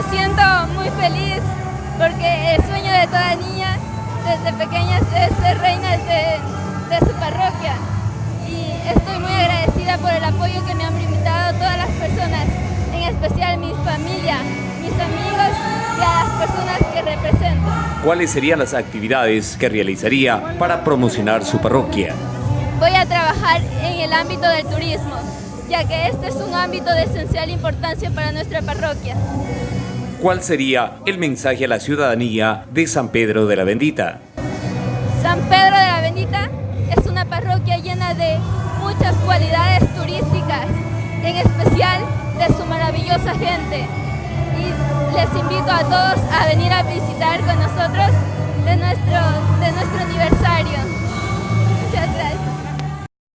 Me siento muy feliz porque el sueño de toda niña desde pequeña es ser reina de, de su parroquia y estoy muy agradecida por el apoyo que me han brindado todas las personas, en especial mi familia, mis amigos y a las personas que represento. ¿Cuáles serían las actividades que realizaría para promocionar su parroquia? Voy a trabajar en el ámbito del turismo, ya que este es un ámbito de esencial importancia para nuestra parroquia. ¿Cuál sería el mensaje a la ciudadanía de San Pedro de la Bendita? San Pedro de la Bendita es una parroquia llena de muchas cualidades turísticas, en especial de su maravillosa gente. Y les invito a todos a venir a visitar con nosotros